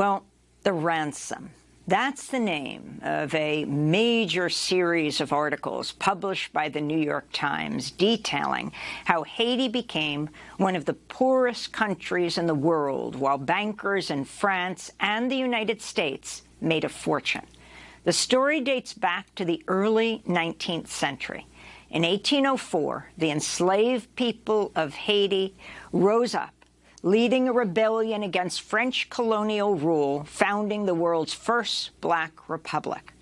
Well, the ransom. That's the name of a major series of articles published by the New York Times detailing how Haiti became one of the poorest countries in the world while bankers in France and the United States made a fortune. The story dates back to the early 19th century. In 1804, the enslaved people of Haiti rose up leading a rebellion against French colonial rule, founding the world's first black republic.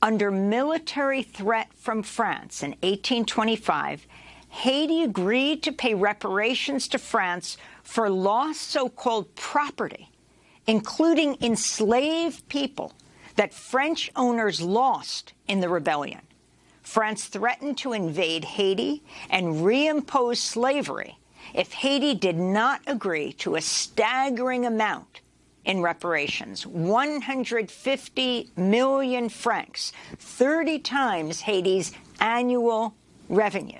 Under military threat from France in 1825, Haiti agreed to pay reparations to France for lost so-called property, including enslaved people that French owners lost in the rebellion. France threatened to invade Haiti and reimpose slavery if Haiti did not agree to a staggering amount in reparations, 150 million francs, 30 times Haiti's annual revenue.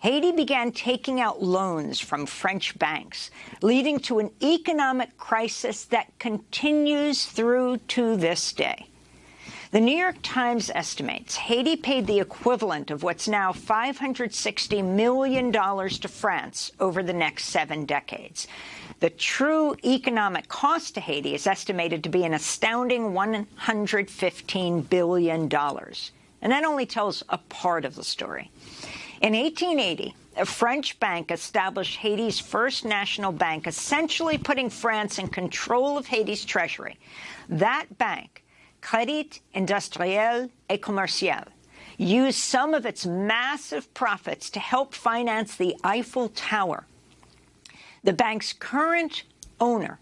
Haiti began taking out loans from French banks, leading to an economic crisis that continues through to this day. The New York Times estimates Haiti paid the equivalent of what's now $560 million to France over the next seven decades. The true economic cost to Haiti is estimated to be an astounding $115 billion. And that only tells a part of the story. In 1880, a French bank established Haiti's first national bank, essentially putting France in control of Haiti's treasury. That bank Crédit Industriel et Commercial used some of its massive profits to help finance the Eiffel Tower. The bank's current owner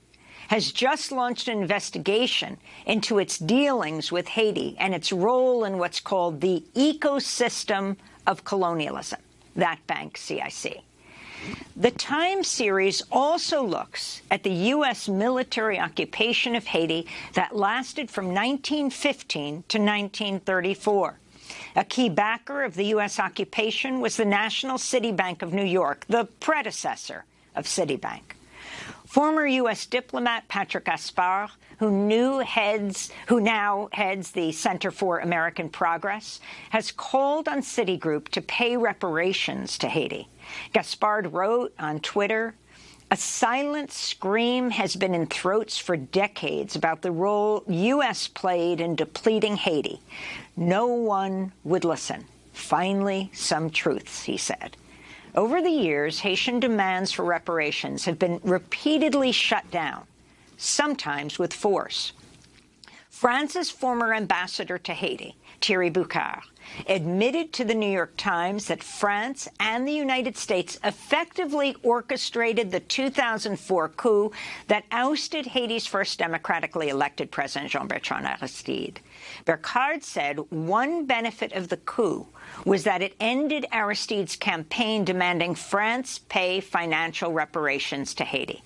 has just launched an investigation into its dealings with Haiti and its role in what's called the ecosystem of colonialism, that bank, CIC. The Time series also looks at the U.S. military occupation of Haiti that lasted from 1915 to 1934. A key backer of the U.S. occupation was the National City Bank of New York, the predecessor of Citibank. Former U.S. diplomat Patrick Gaspard, who new heads, who now heads the Center for American Progress, has called on Citigroup to pay reparations to Haiti. Gaspard wrote on Twitter, a silent scream has been in throats for decades about the role U.S. played in depleting Haiti. No one would listen. Finally, some truths, he said. Over the years, Haitian demands for reparations have been repeatedly shut down, sometimes with force. France's former ambassador to Haiti, Thierry Burkard, admitted to the New York Times that France and the United States effectively orchestrated the 2004 coup that ousted Haiti's first democratically elected president, Jean-Bertrand Aristide. Burkard said one benefit of the coup was that it ended Aristide's campaign demanding France pay financial reparations to Haiti.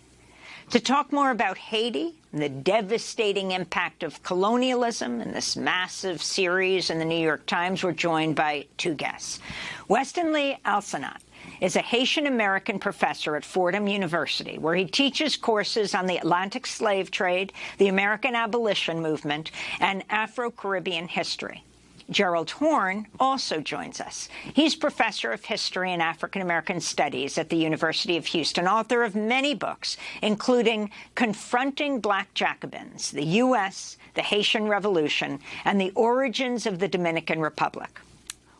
To talk more about Haiti the devastating impact of colonialism in this massive series in the New York Times, we're joined by two guests. Westenley Alcenat is a Haitian-American professor at Fordham University, where he teaches courses on the Atlantic slave trade, the American abolition movement, and Afro-Caribbean history. Gerald Horne also joins us. He's professor of history and African American studies at the University of Houston, author of many books, including Confronting Black Jacobins, the U.S., the Haitian Revolution, and the Origins of the Dominican Republic.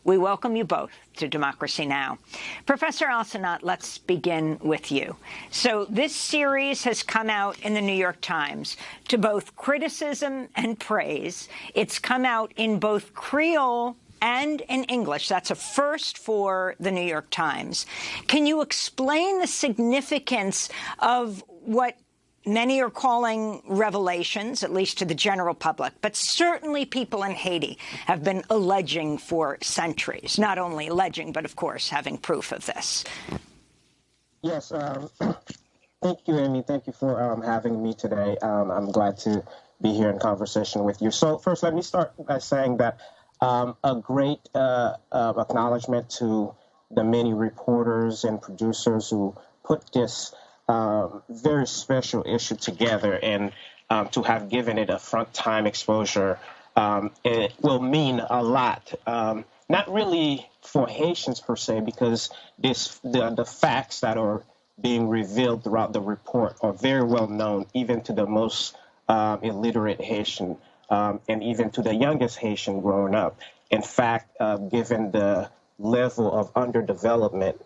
We welcome you both to Democracy Now! Professor Alcenat, let's begin with you. So this series has come out in the New York Times to both criticism and praise. It's come out in both Creole and in English. That's a first for the New York Times. Can you explain the significance of what many are calling revelations, at least to the general public, but certainly people in Haiti have been alleging for centuries, not only alleging, but of course having proof of this. Yes, um, thank you, Amy. Thank you for um, having me today. Um, I'm glad to be here in conversation with you. So first, let me start by saying that um, a great uh, uh, acknowledgement to the many reporters and producers who put this very special issue together. And um, to have given it a front time exposure um, it will mean a lot. Um, not really for Haitians per se, because this the, the facts that are being revealed throughout the report are very well known, even to the most um, illiterate Haitian, um, and even to the youngest Haitian growing up. In fact, uh, given the level of underdevelopment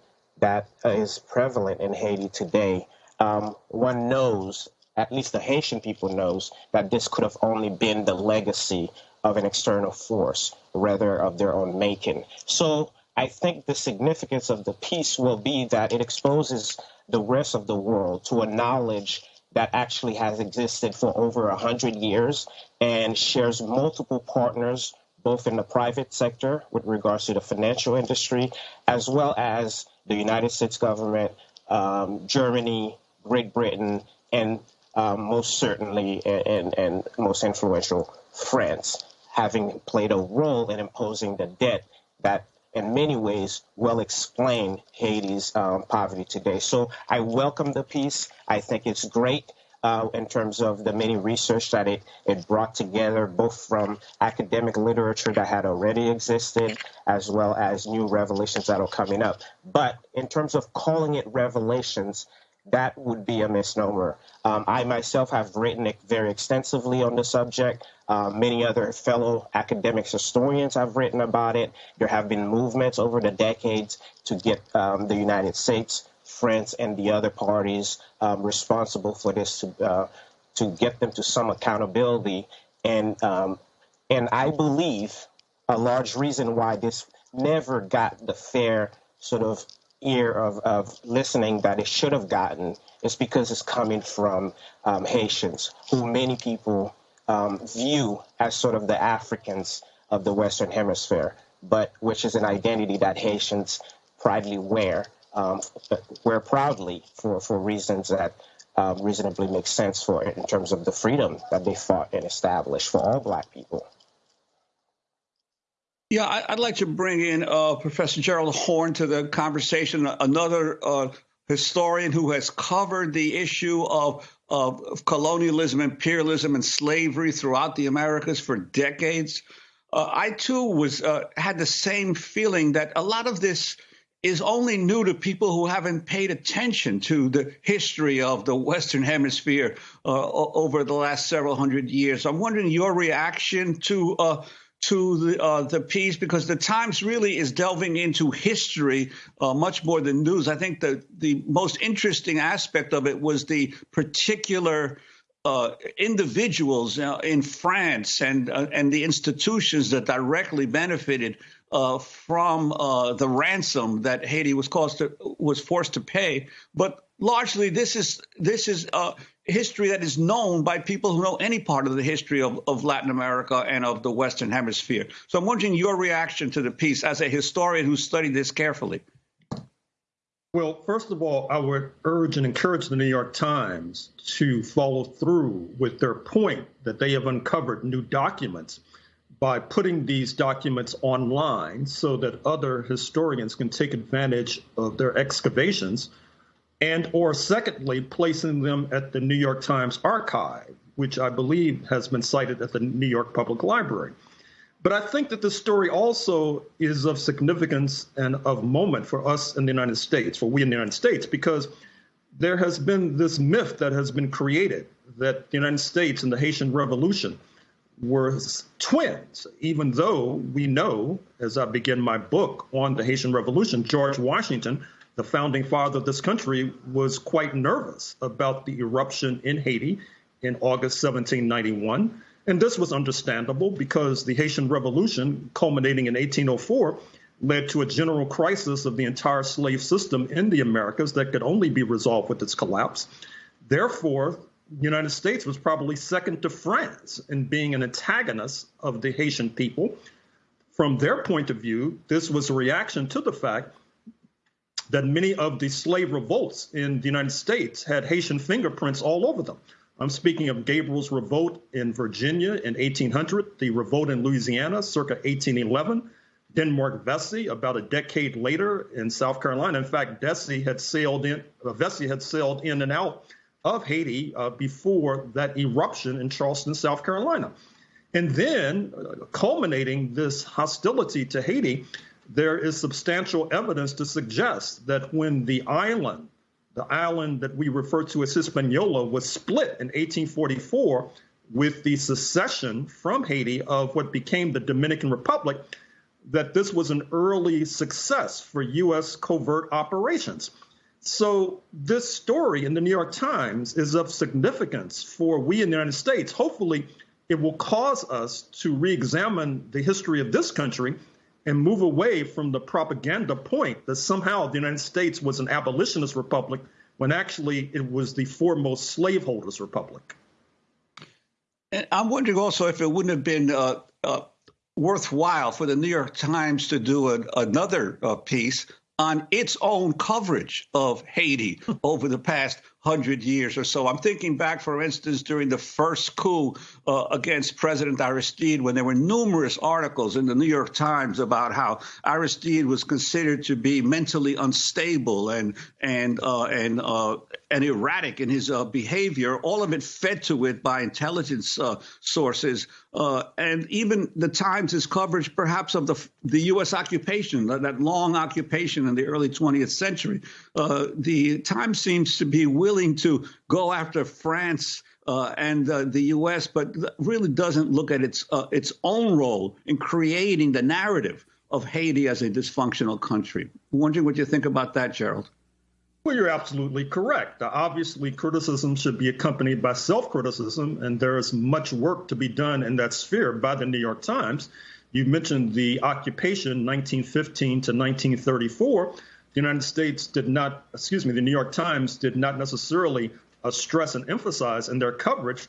that is prevalent in Haiti today, um, one knows at least the Haitian people knows that this could have only been the legacy of an external force rather of their own making. So I think the significance of the piece will be that it exposes the rest of the world to a knowledge that actually has existed for over a hundred years and shares multiple partners both in the private sector with regards to the financial industry, as well as the United States government, um, Germany, Great Britain, and um, most certainly and, and, most influential France, having played a role in imposing the debt that in many ways will explain Haiti's um, poverty today. So I welcome the piece. I think it's great. Uh, in terms of the many research that it, it brought together, both from academic literature that had already existed, as well as new revelations that are coming up. But in terms of calling it revelations, that would be a misnomer. Um, I myself have written very extensively on the subject. Uh, many other fellow academics, historians have written about it. There have been movements over the decades to get um, the United States, France, and the other parties um, responsible for this to uh, to get them to some accountability. And um, and I believe a large reason why this never got the fair sort of ear of, of listening that it should have gotten is because it's coming from um, Haitians, who many people um, view as sort of the Africans of the Western Hemisphere, but which is an identity that Haitians proudly wear, um, wear proudly for, for reasons that uh, reasonably make sense for it in terms of the freedom that they fought and established for all black people. Yeah, I'd like to bring in uh, Professor Gerald Horne to the conversation, another uh, historian who has covered the issue of, of, colonialism, imperialism, and slavery throughout the Americas for decades. Uh, I too was uh, had the same feeling that a lot of this is only new to people who haven't paid attention to the history of the Western Hemisphere uh, over the last several hundred years. I'm wondering your reaction to uh, to the, uh, the piece because the Times really is delving into history uh, much more than news. I think the the most interesting aspect of it was the particular uh, individuals uh, in France and uh, and the institutions that directly benefited uh, from the ransom that Haiti was caused to, was forced to pay. But largely, this is this is history that is known by people who know any part of the history of, of Latin America and of the Western Hemisphere. So I'm wondering your reaction to the piece as a historian who studied this carefully. Well, first of all, I would urge and encourage the New York Times to follow through with their point that they have uncovered new documents by putting these documents online so that other historians can take advantage of their excavations and or secondly, placing them at the New York Times archive, which I believe has been cited at the New York Public Library. But I think that the story also is of significance and of moment for us in the United States, for we in the United States, because there has been this myth that has been created that the United States and the Haitian Revolution were twins, even though we know, as I begin my book on the Haitian Revolution, George Washington the founding father of this country, was quite nervous about the eruption in Haiti in August 1791. And this was understandable because the Haitian Revolution, culminating in 1804, led to a general crisis of the entire slave system in the Americas that could only be resolved with its collapse. Therefore, the United States was probably second to France in being an antagonist of the Haitian people. From their point of view, this was a reaction to the fact that many of the slave revolts in the United States had Haitian fingerprints all over them. I'm speaking of Gabriel's revolt in Virginia in 1800, the revolt in Louisiana circa 1811, Denmark Vesey about a decade later in South Carolina. In fact, Vesey had sailed in, uh, Vesey had sailed in and out of Haiti uh, before that eruption in Charleston, South Carolina. And then, uh, culminating this hostility to Haiti, there is substantial evidence to suggest that when the island, the island that we refer to as Hispaniola, was split in 1844 with the secession from Haiti of what became the Dominican Republic, that this was an early success for U.S. covert operations. So, this story in the New York Times is of significance for we in the United States. Hopefully, it will cause us to re examine the history of this country and move away from the propaganda point that somehow the United States was an abolitionist republic when actually it was the foremost slaveholders republic. And I'm wondering also if it wouldn't have been uh, uh, worthwhile for the New York Times to do another uh, piece on its own coverage of Haiti over the past hundred years or so. I'm thinking back, for instance, during the first coup uh, against President Aristide, when there were numerous articles in the New York Times about how Aristide was considered to be mentally unstable and and uh, and uh, and erratic in his uh, behavior. All of it fed to it by intelligence uh, sources, uh, and even the Times' coverage, perhaps of the the U.S. occupation, that long occupation in the early 20th century. the Times seems to be willing willing to go after France uh, and uh, the U.S., but really doesn't look at its uh, its own role in creating the narrative of Haiti as a dysfunctional country. I'm wondering what you think about that, Gerald. Well, you're absolutely correct. Obviously, criticism should be accompanied by self criticism, and there is much work to be done in that sphere by the New York Times. You mentioned the occupation 1915 to 1934 the United States did not, excuse me, the New York Times did not necessarily uh, stress and emphasize in their coverage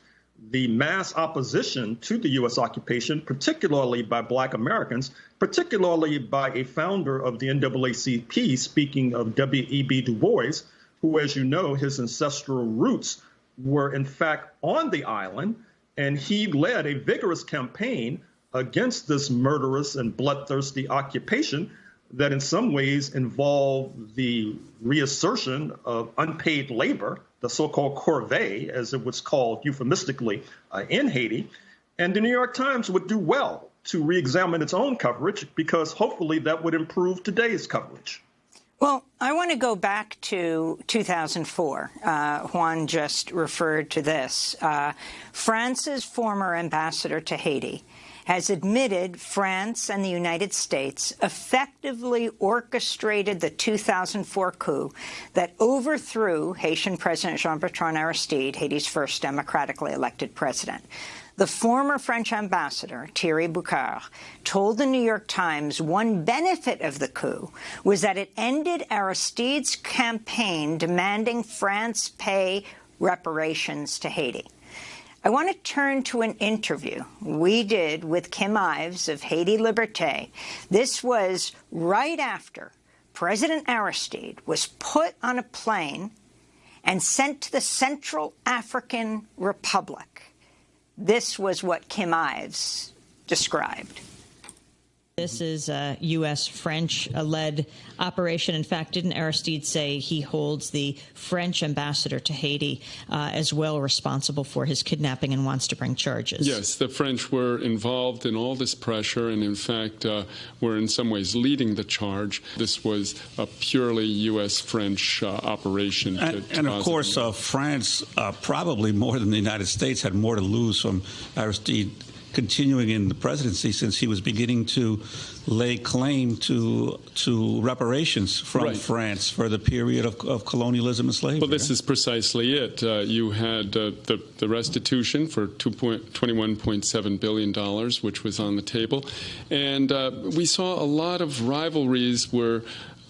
the mass opposition to the U.S. occupation, particularly by Black Americans, particularly by a founder of the NAACP, speaking of W.E.B. Du Bois, who, as you know, his ancestral roots were in fact on the island, and he led a vigorous campaign against this murderous and bloodthirsty occupation that in some ways involve the reassertion of unpaid labor, the so called corvée, as it was called euphemistically uh, in Haiti. And the New York Times would do well to re examine its own coverage because hopefully that would improve today's coverage. Well, I want to go back to 2004. Uh, Juan just referred to this. Uh, France's former ambassador to Haiti has admitted France and the United States effectively orchestrated the 2004 coup that overthrew Haitian President Jean-Bertrand Aristide, Haiti's first democratically elected president. The former French ambassador, Thierry Burkard, told the New York Times one benefit of the coup was that it ended Aristide's campaign demanding France pay reparations to Haiti. I want to turn to an interview we did with Kim Ives of Haiti Liberté. This was right after President Aristide was put on a plane and sent to the Central African Republic. This was what Kim Ives described. This is a U.S. French led operation. In fact, didn't Aristide say he holds the French ambassador to Haiti uh, as well responsible for his kidnapping and wants to bring charges? Yes, the French were involved in all this pressure and, in fact, uh, were in some ways leading the charge. This was a purely U.S. French uh, operation. And, and of course, uh, France, uh, probably more than the United States, had more to lose from Aristide continuing in the presidency since he was beginning to lay claim to to reparations from right. France for the period of, of, colonialism and slavery. Well, this is precisely it. Uh, you had uh, the, the restitution for $21.7 billion, which was on the table. And uh, we saw a lot of rivalries where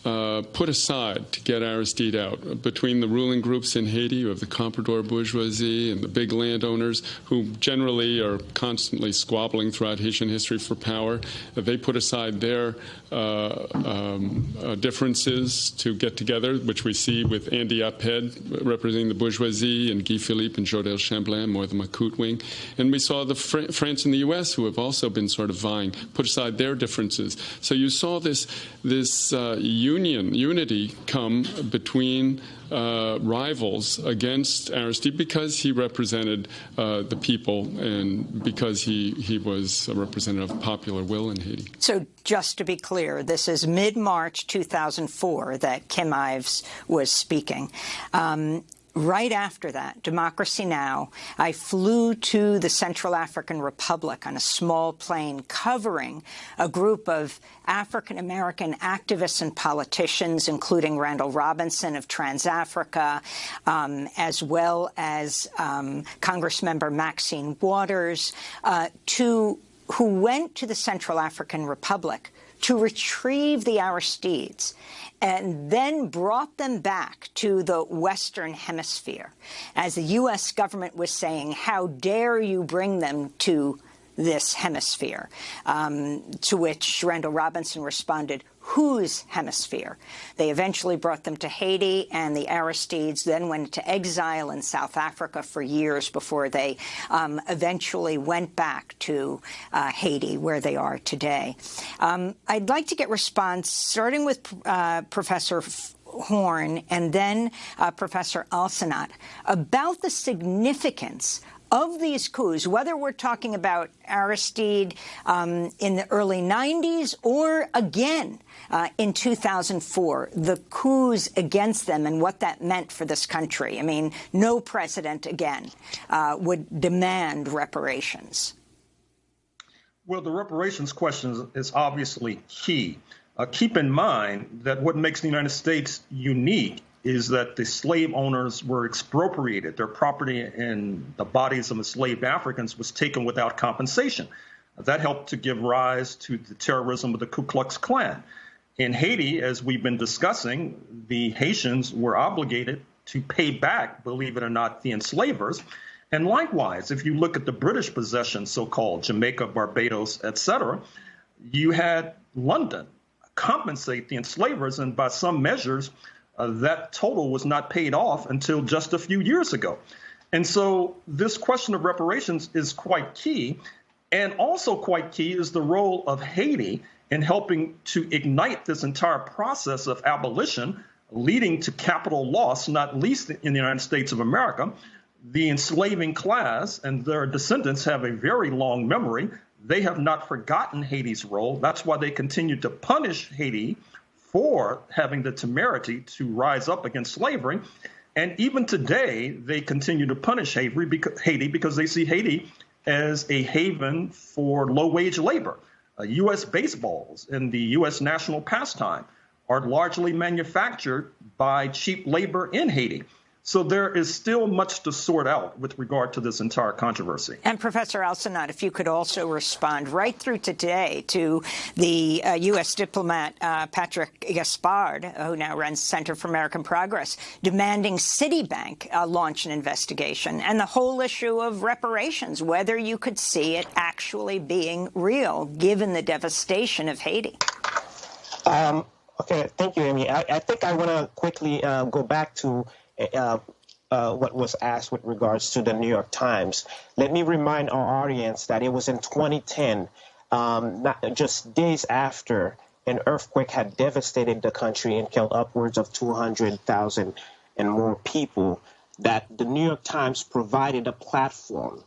uh, put aside to get Aristide out. Between the ruling groups in Haiti, you have the comprador bourgeoisie and the big landowners, who generally are constantly squabbling throughout Haitian history for power. They put aside their uh, um, uh, differences to get together, which we see with Andy Apaid representing the bourgeoisie and Guy Philippe and Jodel Chamblain, more the Macoute wing. And we saw the Fr- France and the U.S., who have also been sort of vying, put aside their differences. So you saw this, this uh, union, unity come between uh, rivals against Aristide because he represented uh, the people and because he, he was a representative of popular will in Haiti. So just to be clear, this is mid-March 2004 that Kim Ives was speaking. Um, right after that, Democracy Now!, I flew to the Central African Republic on a small plane covering a group of African-American activists and politicians, including Randall Robinson of TransAfrica, um, as well as um, Congressmember Maxine Waters, uh, to who went to the Central African Republic to retrieve the Aristides and then brought them back to the Western Hemisphere. As the U.S. government was saying, how dare you bring them to this hemisphere, um, to which Randall Robinson responded, whose hemisphere. They eventually brought them to Haiti, and the Aristides then went into exile in South Africa for years before they um, eventually went back to uh, Haiti, where they are today. Um, I'd like to get response, starting with uh, Professor Horne and then uh, Professor Alcenat, about the significance of these coups, whether we're talking about Aristide um, in the early 90s or again uh, in 2004, the coups against them and what that meant for this country. I mean, no president again uh, would demand reparations. Well, the reparations question is obviously key. Uh, keep in mind that what makes the United States unique is that the slave owners were expropriated. Their property and the bodies of enslaved Africans was taken without compensation. That helped to give rise to the terrorism of the Ku Klux Klan. In Haiti, as we've been discussing, the Haitians were obligated to pay back, believe it or not, the enslavers. And likewise, if you look at the British possessions, so-called Jamaica, Barbados, etc., you had London compensate the enslavers, and by some measures, uh, that total was not paid off until just a few years ago. And so this question of reparations is quite key. And also quite key is the role of Haiti in helping to ignite this entire process of abolition, leading to capital loss, not least in the United States of America. The enslaving class and their descendants have a very long memory. They have not forgotten Haiti's role. That's why they continue to punish Haiti for having the temerity to rise up against slavery. And even today, they continue to punish Haiti because they see Haiti as a haven for low wage labor. Uh, U.S. baseballs and the U.S. national pastime are largely manufactured by cheap labor in Haiti. So there is still much to sort out with regard to this entire controversy. And Professor Alcenat, if you could also respond right through to today to the uh, U.S. diplomat uh, Patrick Gaspard, who now runs Center for American Progress, demanding Citibank uh, launch an investigation, and the whole issue of reparations, whether you could see it actually being real, given the devastation of Haiti. Um, okay, thank you, Amy. I, I think I want to quickly uh, go back to uh, uh, what was asked with regards to the New York Times. Let me remind our audience that it was in 2010, um, not just days after an earthquake had devastated the country and killed upwards of 200,000 and more people, that the New York Times provided a platform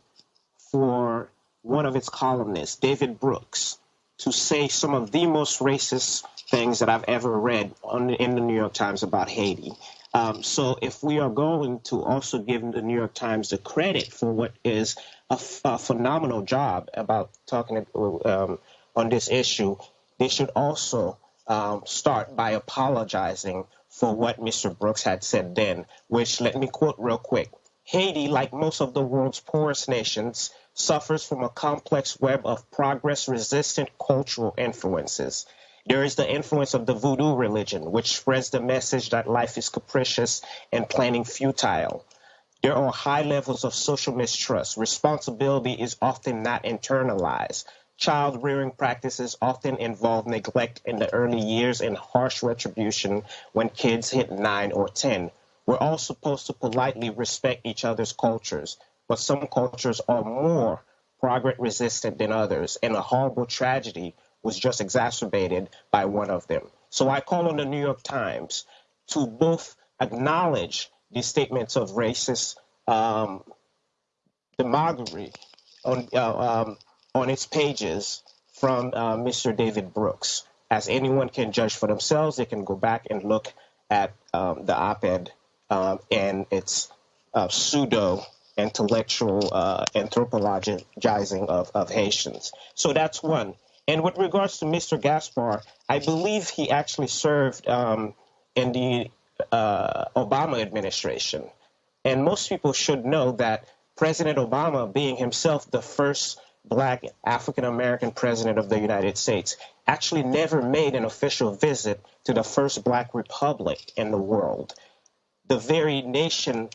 for one of its columnists, David Brooks, to say some of the most racist things that I've ever read on, in the New York Times about Haiti. Um, so if we are going to also give the New York Times the credit for what is a, phenomenal job about talking um, on this issue, they should also um, start by apologizing for what Mr. Brooks had said then, which let me quote real quick. Haiti, like most of the world's poorest nations, suffers from a complex web of progress resistant cultural influences. There is the influence of the voodoo religion, which spreads the message that life is capricious and planning futile. There are high levels of social mistrust. Responsibility is often not internalized. Child rearing practices often involve neglect in the early years and harsh retribution when kids hit 9 or 10. We're all supposed to politely respect each other's cultures, but some cultures are more progress resistant than others, and a horrible tragedy was just exacerbated by one of them. So I call on the New York Times to both acknowledge these statements of racist um, demagoguery on uh, um, on its pages from uh, Mr. David Brooks. As anyone can judge for themselves, they can go back and look at um, the op-ed um, and its uh, pseudo intellectual uh, anthropologizing of, of Haitians. So that's one. And with regards to Mr. Gaspard, I believe he actually served um, in the uh, Obama administration. And most people should know that President Obama, being himself the first black African American president of the United States, actually never made an official visit to the first black republic in the world, the very nation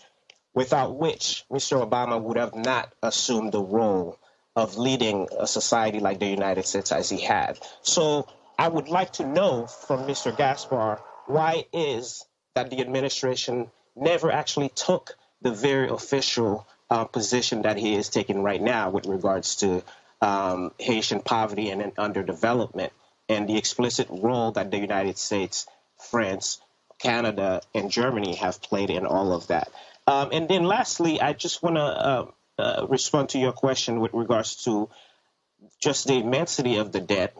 without which Mr. Obama would have not assumed the role of leading a society like the United States as he had. So I would like to know from Mr. Gaspard why is that the administration never actually took the very official uh, position that he is taking right now with regards to um, Haitian poverty and underdevelopment and the explicit role that the United States, France, Canada, and Germany have played in all of that. Um, and then lastly, I just want to uh, uh, respond to your question with regards to just the immensity of the debt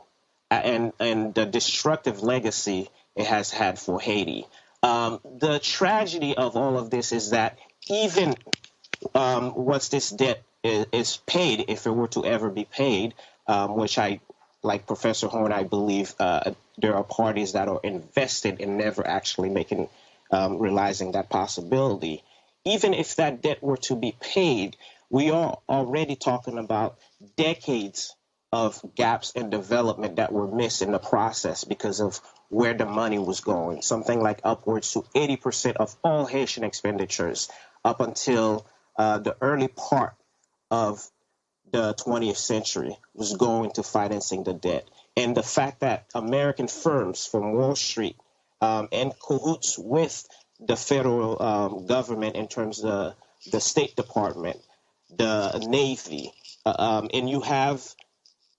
and, and the destructive legacy it has had for Haiti. Um, the tragedy of all of this is that even um, once this debt is, is, paid, if it were to ever be paid, um, which I, like Professor Horne, I believe uh, there are parties that are invested in never actually making, um, realizing that possibility even if that debt were to be paid, we are already talking about decades of gaps in development that were missed in the process because of where the money was going. Something like upwards to 80% of all Haitian expenditures up until uh, the early part of the 20th century was going to financing the debt. And the fact that American firms from Wall Street um, in cahoots with the federal um, government in terms of the State Department, the Navy, uh, um, and you have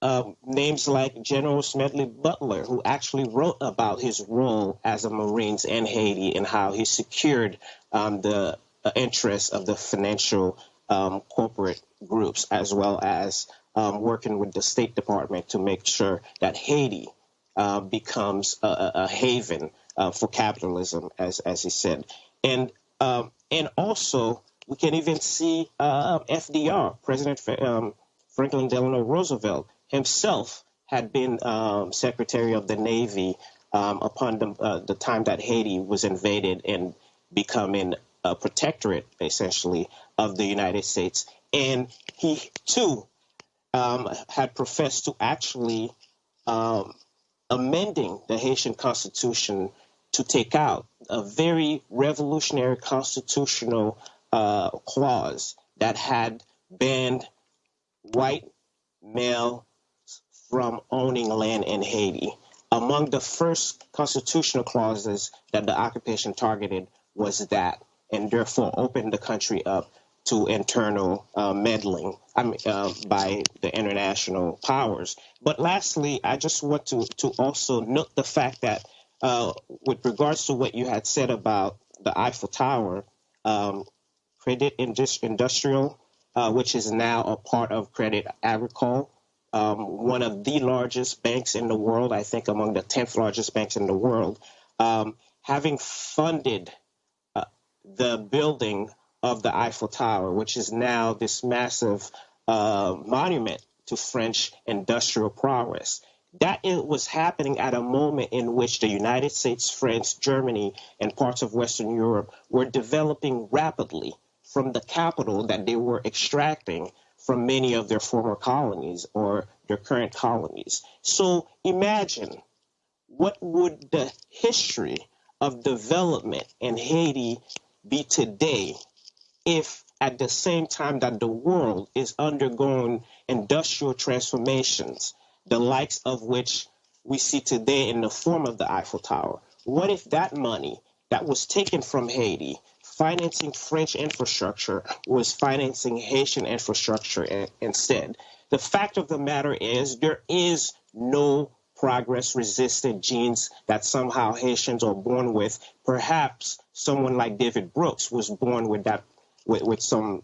uh, names like General Smedley Butler, who actually wrote about his role as a Marines in Haiti and how he secured um, the uh, interests of the financial um, corporate groups, as well as um, working with the State Department to make sure that Haiti uh, becomes a, a haven uh, for capitalism, as as he said, and um, and also we can even see uh, FDR, President um, Franklin Delano Roosevelt himself had been um, Secretary of the Navy um, upon the, uh, the time that Haiti was invaded and becoming a protectorate, essentially, of the United States. And he, too, um, had professed to actually um, amending the Haitian Constitution to take out a very revolutionary constitutional uh, clause that had banned white males from owning land in Haiti. Among the first constitutional clauses that the occupation targeted was that, and therefore opened the country up to internal uh, meddling I mean, uh, by the international powers. But lastly, I just want to, to also note the fact that uh, with regards to what you had said about the Eiffel Tower, um, Credit Industrial, uh, which is now a part of Credit Agricole, um, one of the largest banks in the world, I think among the 10th largest banks in the world, um, having funded uh, the building of the Eiffel Tower, which is now this massive uh, monument to French industrial prowess. That it was happening at a moment in which the United States, France, Germany, and parts of Western Europe were developing rapidly from the capital that they were extracting from many of their former colonies or their current colonies. So imagine what would the history of development in Haiti be today if at the same time that the world is undergoing industrial transformations the likes of which we see today in the form of the Eiffel Tower. What if that money that was taken from Haiti, financing French infrastructure, was financing Haitian infrastructure instead? The fact of the matter is, there is no progress resistant genes that somehow Haitians are born with. Perhaps someone like David Brooks was born with that with, with some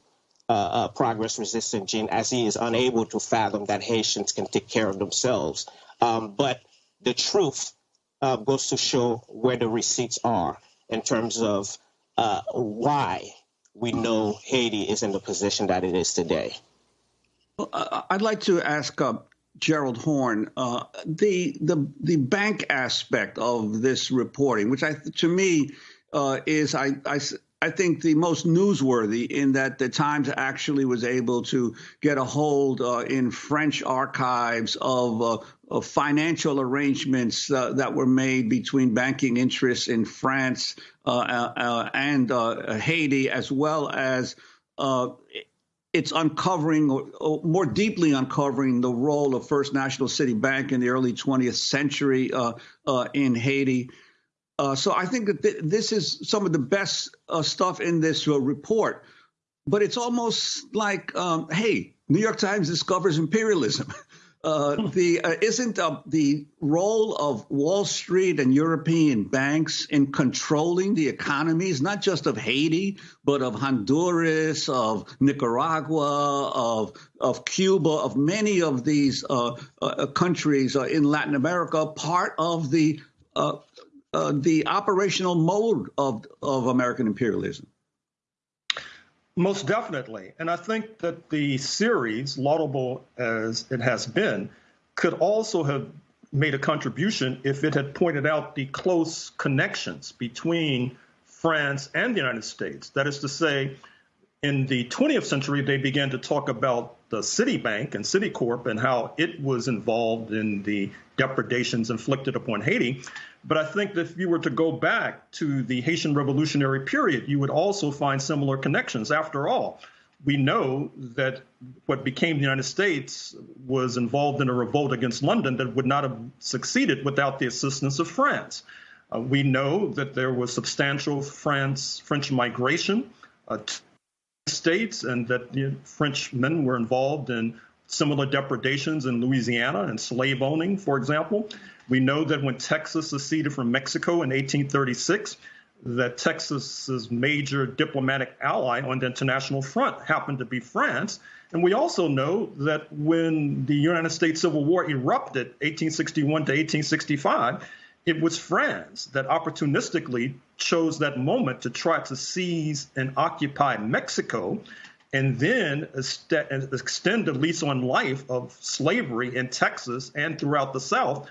uh, uh, progress resistant gene as he is unable to fathom that Haitians can take care of themselves. Um, but the truth uh, goes to show where the receipts are in terms of uh, why we know Haiti is in the position that it is today. Well, I'd like to ask uh, Gerald Horne uh, the the the bank aspect of this reporting, which I to me uh, is I, I I think the most newsworthy in that the Times actually was able to get a hold uh, in French archives of, uh, of financial arrangements uh, that were made between banking interests in France uh, uh, and Haiti, as well as it's uncovering or, or, more deeply uncovering the role of First National City Bank in the early 20th century uh, uh, in Haiti. Uh, so I think that th- this is some of the best uh, stuff in this uh, report. But it's almost like, um, hey, New York Times discovers imperialism. Uh, the uh, isn't uh, the role of Wall Street and European banks in controlling the economies, not just of Haiti, but of Honduras, of Nicaragua, of of Cuba, of many of these uh, uh, countries in Latin America, part of the the operational mode of of American imperialism. Most definitely. And I think that the series, laudable as it has been, could also have made a contribution if it had pointed out the close connections between France and the United States. That is to say, in the 20th century, they began to talk about the Citibank and Citicorp and how it was involved in the depredations inflicted upon Haiti. But I think that if you were to go back to the Haitian revolutionary period, you would also find similar connections. After all, we know that what became the United States was involved in a revolt against London that would not have succeeded without the assistance of France. Uh, we know that there was substantial France French migration uh, to the states, and that you know, French men were involved in similar depredations in Louisiana and slave owning, for example. We know that when Texas seceded from Mexico in 1836, that Texas's major diplomatic ally on the international front happened to be France. And we also know that when the United States Civil War erupted 1861 to 1865, it was France that opportunistically chose that moment to try to seize and occupy Mexico and then extend the lease on life of slavery in Texas and throughout the South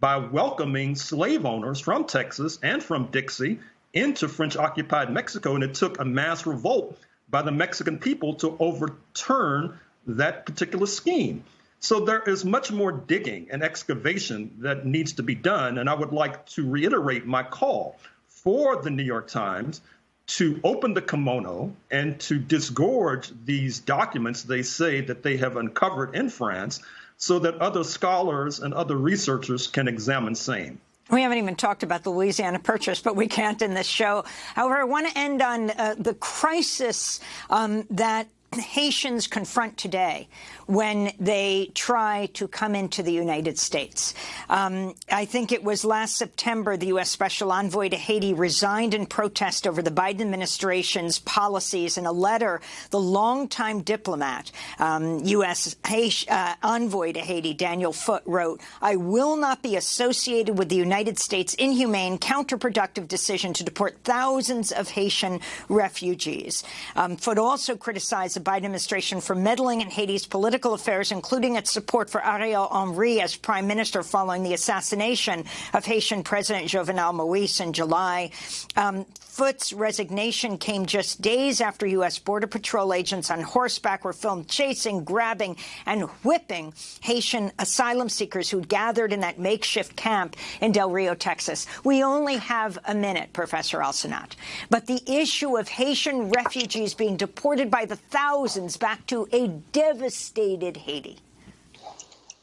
by welcoming slave owners from Texas and from Dixie into French occupied Mexico. And it took a mass revolt by the Mexican people to overturn that particular scheme. So there is much more digging and excavation that needs to be done. And I would like to reiterate my call for the New York Times to open the kimono and to disgorge these documents they say that they have uncovered in France so that other scholars and other researchers can examine same. We haven't even talked about the Louisiana Purchase, but we can't in this show. However, I want to end on uh, the crisis um, that Haitians confront today when they try to come into the United States. Um, I think it was last September the U.S. Special Envoy to Haiti resigned in protest over the Biden administration's policies. In a letter, the longtime diplomat, um, U.S. Uh, Envoy to Haiti, Daniel Foote, wrote, I will not be associated with the United States' inhumane, counterproductive decision to deport thousands of Haitian refugees. Um, Foote also criticized Biden administration for meddling in Haiti's political affairs, including its support for Ariel Henry as prime minister following the assassination of Haitian President Jovenel Moise in July. Um, Foote's resignation came just days after U.S. Border Patrol agents on horseback were filmed chasing, grabbing, and whipping Haitian asylum seekers who gathered in that makeshift camp in Del Rio, Texas. We only have a minute, Professor Alcenat. But the issue of Haitian refugees being deported by the thousands back to a devastated Haiti.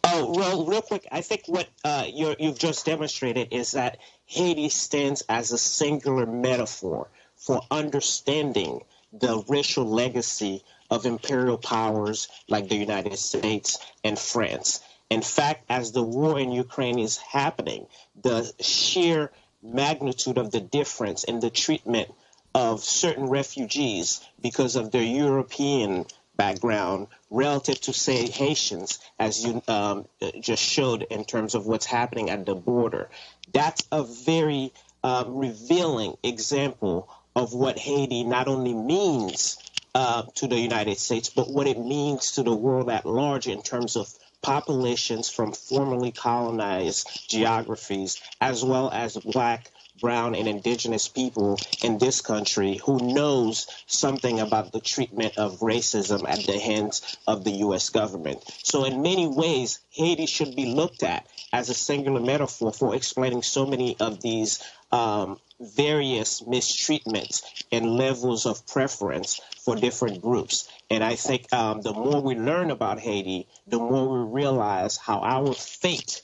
Oh, well, real quick, I think what uh, you have just demonstrated is that Haiti stands as a singular metaphor for understanding the racial legacy of imperial powers like the United States and France. In fact, as the war in Ukraine is happening, the sheer magnitude of the difference in the treatment of certain refugees because of their European background relative to, say, Haitians, as you um, just showed in terms of what's happening at the border. That's a very uh, revealing example of what Haiti not only means uh, to the United States, but what it means to the world at large in terms of populations from formerly colonized geographies, as well as black brown and indigenous people in this country who knows something about the treatment of racism at the hands of the U.S. government. So in many ways, Haiti should be looked at as a singular metaphor for explaining so many of these um, various mistreatments and levels of preference for different groups. And I think um, the more we learn about Haiti, the more we realize how our fate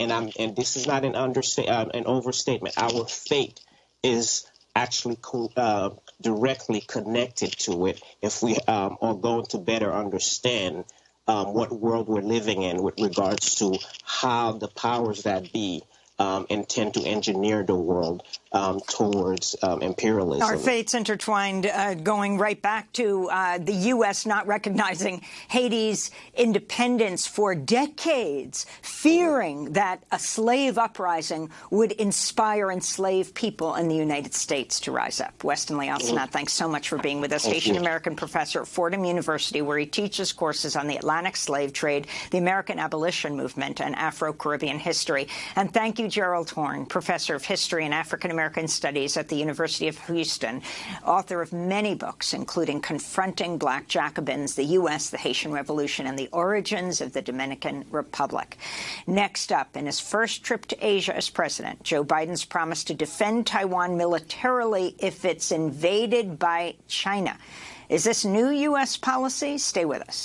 and I'm and this is not an understate uh, an overstatement. Our fate is actually co- uh, directly connected to it if we um, are going to better understand um, what world we're living in with regards to how the powers that be um, intend to engineer the world um, towards um, imperialism. Our fates intertwined, uh, going right back to uh, the U.S. not recognizing Haiti's independence for decades, fearing that a slave uprising would inspire enslaved people in the United States to rise up. Westenley Alcenat, thanks so much for being with us. Haitian-American professor at Fordham University, where he teaches courses on the Atlantic slave trade, the American abolition movement, and Afro-Caribbean history. And thank you, Gerald Horne, professor of history and African American Studies at the University of Houston, author of many books, including Confronting Black Jacobins, the U.S., the Haitian Revolution, and the Origins of the Dominican Republic. Next up, in his first trip to Asia as president, Joe Biden's promise to defend Taiwan militarily if it's invaded by China. Is this new U.S. policy? Stay with us.